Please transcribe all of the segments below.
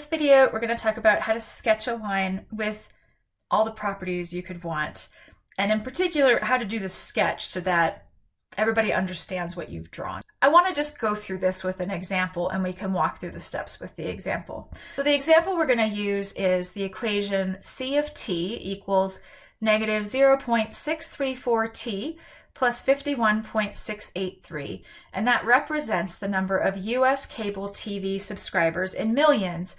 this video, we're going to talk about how to sketch a line with all the properties you could want. And in particular, how to do the sketch so that everybody understands what you've drawn. I want to just go through this with an example and we can walk through the steps with the example. So the example we're going to use is the equation C of t equals negative 0.634t plus 51.683, and that represents the number of US cable TV subscribers in millions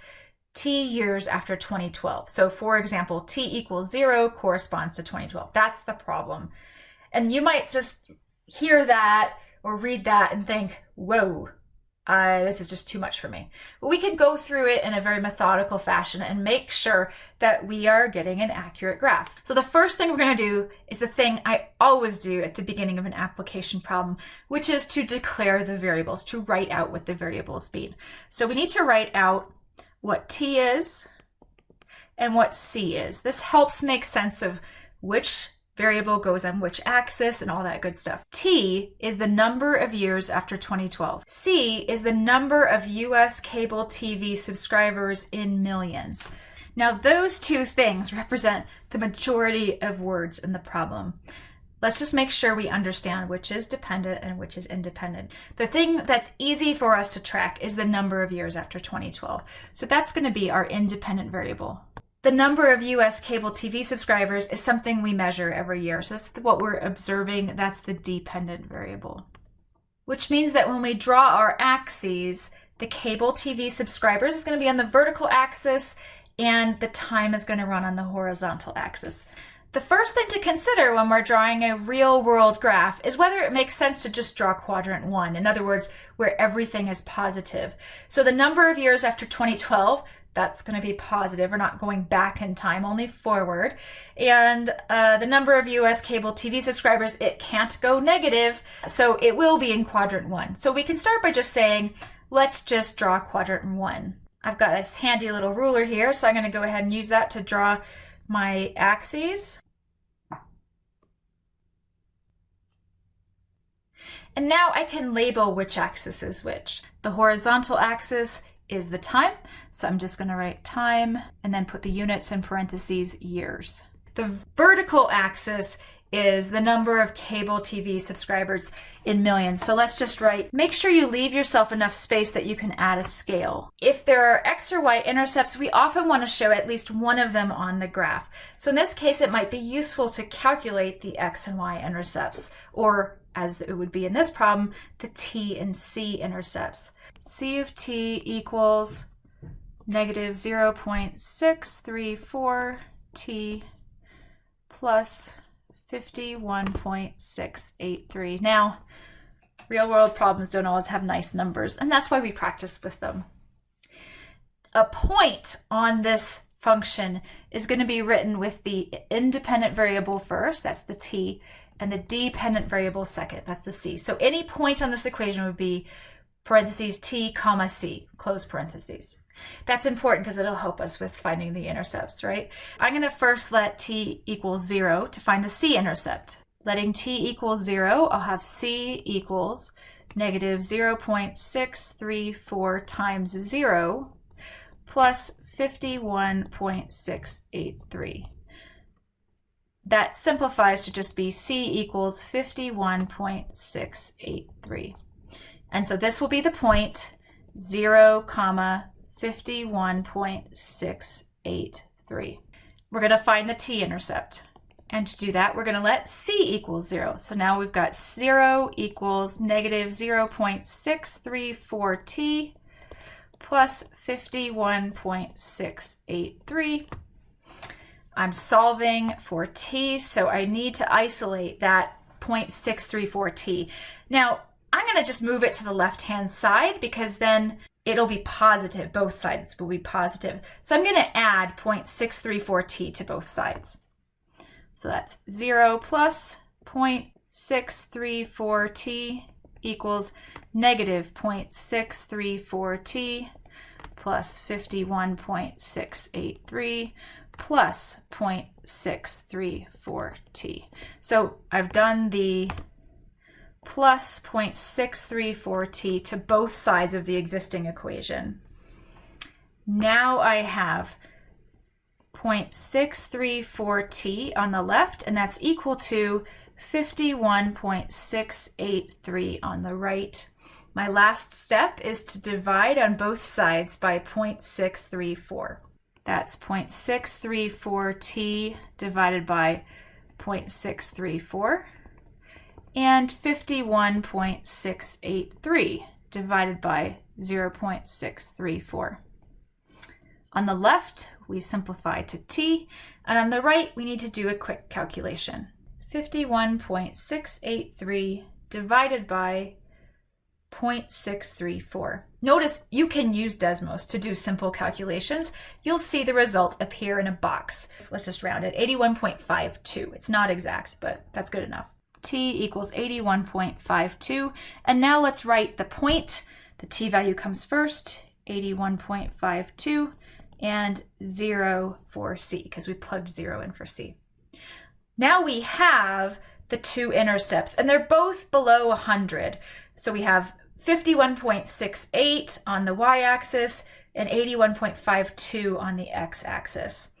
T years after 2012. So for example, T equals zero corresponds to 2012. That's the problem. And you might just hear that or read that and think, whoa, uh, this is just too much for me. But we can go through it in a very methodical fashion and make sure that we are getting an accurate graph. So the first thing we're going to do is the thing I always do at the beginning of an application problem, which is to declare the variables, to write out what the variables mean. So we need to write out what t is and what c is. This helps make sense of which variable goes on which axis and all that good stuff. T is the number of years after 2012. C is the number of US cable TV subscribers in millions. Now those two things represent the majority of words in the problem. Let's just make sure we understand which is dependent and which is independent. The thing that's easy for us to track is the number of years after 2012. So that's going to be our independent variable. The number of US cable TV subscribers is something we measure every year. So that's what we're observing. That's the dependent variable. Which means that when we draw our axes, the cable TV subscribers is going to be on the vertical axis and the time is going to run on the horizontal axis. The first thing to consider when we're drawing a real world graph is whether it makes sense to just draw quadrant one. In other words, where everything is positive. So the number of years after 2012, that's going to be positive. We're not going back in time, only forward. And uh, the number of US cable TV subscribers, it can't go negative. So it will be in quadrant one. So we can start by just saying, let's just draw quadrant one. I've got a handy little ruler here, so I'm going to go ahead and use that to draw my axes. And now I can label which axis is which. The horizontal axis is the time, so I'm just gonna write time and then put the units in parentheses years. The vertical axis is the number of cable TV subscribers in millions. So let's just write, make sure you leave yourself enough space that you can add a scale. If there are X or Y intercepts, we often want to show at least one of them on the graph. So in this case, it might be useful to calculate the X and Y intercepts, or as it would be in this problem, the T and C intercepts. C of T equals negative 0.634 T plus 51.683. Now, real world problems don't always have nice numbers, and that's why we practice with them. A point on this function is going to be written with the independent variable first, that's the t, and the dependent variable second, that's the c. So any point on this equation would be parentheses t comma c, close parentheses. That's important because it'll help us with finding the intercepts, right? I'm going to first let t equal 0 to find the c-intercept. Letting t equal 0, I'll have c equals negative 0.634 times 0 plus 51.683. That simplifies to just be c equals 51.683. And so this will be the point 0, comma 51.683. We're going to find the t-intercept. And to do that, we're going to let c equal 0. So now we've got 0 equals negative 0.634t plus 51.683. I'm solving for t, so I need to isolate that 0.634t. Now, I'm going to just move it to the left-hand side because then it'll be positive. Both sides will be positive. So I'm going to add 0.634t to both sides. So that's 0 plus 0.634t equals negative 0.634t plus 51.683 plus 0.634t. So I've done the plus 0.634t to both sides of the existing equation. Now I have 0.634t on the left, and that's equal to 51.683 on the right. My last step is to divide on both sides by 0.634. That's 0.634t divided by 0.634 and 51.683 divided by 0.634. On the left, we simplify to t, and on the right, we need to do a quick calculation. 51.683 divided by 0.634. Notice you can use Desmos to do simple calculations. You'll see the result appear in a box. Let's just round it, 81.52. It's not exact, but that's good enough. T equals 81.52. And now let's write the point. The t value comes first, 81.52, and 0 for c, because we plugged 0 in for c. Now we have the two intercepts, and they're both below 100. So we have 51.68 on the y-axis and 81.52 on the x-axis.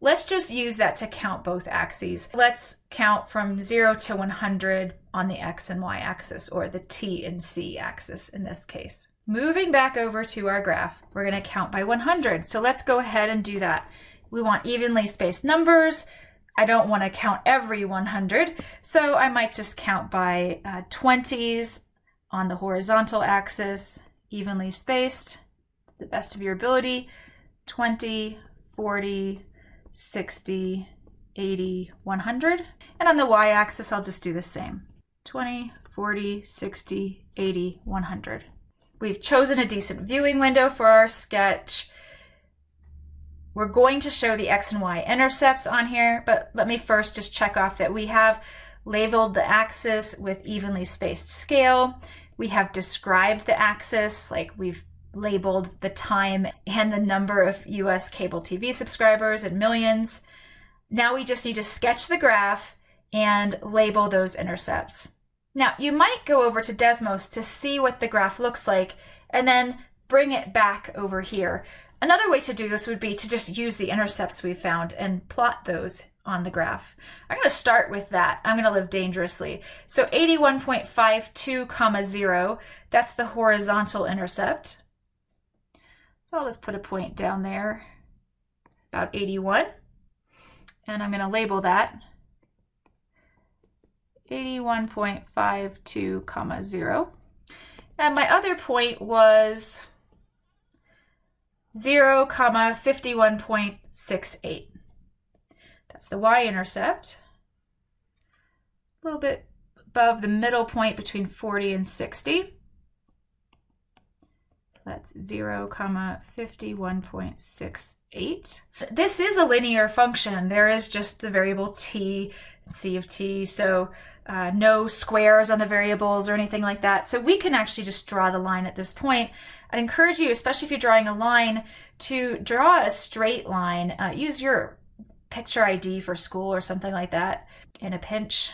Let's just use that to count both axes. Let's count from 0 to 100 on the x and y axis, or the t and c axis in this case. Moving back over to our graph, we're going to count by 100. So let's go ahead and do that. We want evenly spaced numbers. I don't want to count every 100, so I might just count by uh, 20s on the horizontal axis, evenly spaced, the best of your ability, 20, 40, 60, 80, 100. And on the y-axis, I'll just do the same, 20, 40, 60, 80, 100. We've chosen a decent viewing window for our sketch. We're going to show the X and Y intercepts on here, but let me first just check off that we have labeled the axis with evenly spaced scale. We have described the axis, like we've labeled the time and the number of US cable TV subscribers in millions. Now we just need to sketch the graph and label those intercepts. Now you might go over to Desmos to see what the graph looks like and then bring it back over here. Another way to do this would be to just use the intercepts we found and plot those on the graph. I'm going to start with that. I'm going to live dangerously. So 81.52 comma 0, that's the horizontal intercept. So I'll just put a point down there, about 81. And I'm going to label that 81.52 comma 0. And my other point was 0 comma 51.68. That's the y-intercept. A little bit above the middle point between 40 and 60. That's 0 comma 51.68. This is a linear function. There is just the variable t and c of t, so uh, no squares on the variables or anything like that. So we can actually just draw the line at this point. I'd encourage you, especially if you're drawing a line, to draw a straight line. Uh, use your picture ID for school or something like that in a pinch.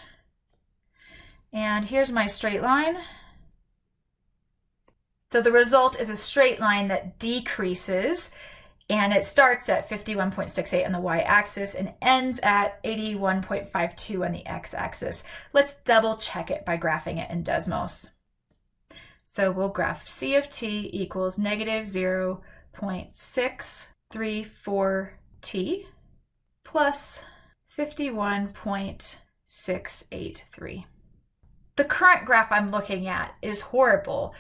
And here's my straight line. So the result is a straight line that decreases and it starts at 51.68 on the y-axis and ends at 81.52 on the x-axis. Let's double check it by graphing it in Desmos. So we'll graph C of t equals negative 0.634t plus 51.683. The current graph I'm looking at is horrible.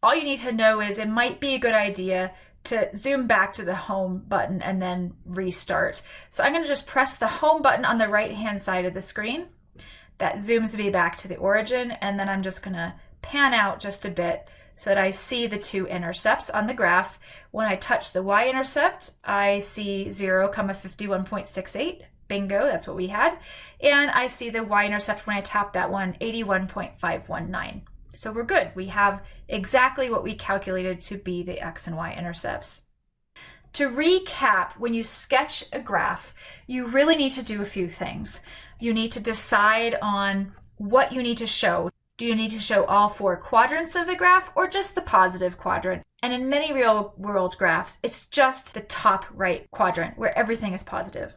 All you need to know is it might be a good idea to zoom back to the home button and then restart. So I'm going to just press the home button on the right hand side of the screen. That zooms me back to the origin and then I'm just going to pan out just a bit so that I see the two intercepts on the graph. When I touch the y-intercept, I see 0, 51.68. Bingo, that's what we had. And I see the y-intercept when I tap that one, 81.519. So we're good. We have exactly what we calculated to be the x and y intercepts. To recap, when you sketch a graph, you really need to do a few things. You need to decide on what you need to show. Do you need to show all four quadrants of the graph or just the positive quadrant? And in many real world graphs, it's just the top right quadrant where everything is positive.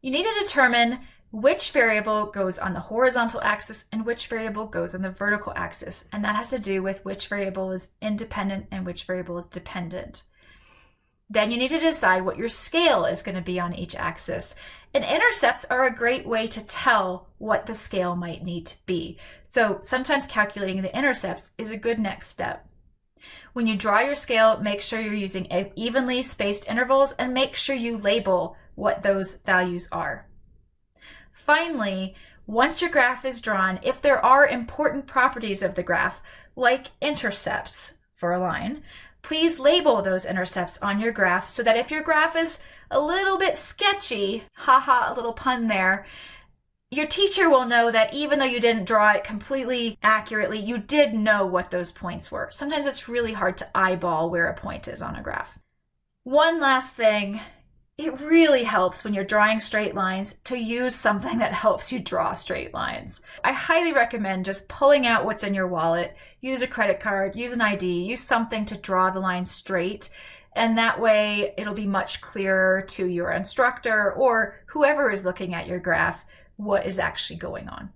You need to determine which variable goes on the horizontal axis and which variable goes on the vertical axis. And that has to do with which variable is independent and which variable is dependent. Then you need to decide what your scale is going to be on each axis. And intercepts are a great way to tell what the scale might need to be. So sometimes calculating the intercepts is a good next step. When you draw your scale, make sure you're using evenly spaced intervals and make sure you label what those values are. Finally, once your graph is drawn, if there are important properties of the graph, like intercepts for a line, please label those intercepts on your graph so that if your graph is a little bit sketchy, haha, a little pun there, your teacher will know that even though you didn't draw it completely accurately, you did know what those points were. Sometimes it's really hard to eyeball where a point is on a graph. One last thing, it really helps when you're drawing straight lines to use something that helps you draw straight lines. I highly recommend just pulling out what's in your wallet, use a credit card, use an ID, use something to draw the line straight. And that way it'll be much clearer to your instructor or whoever is looking at your graph what is actually going on.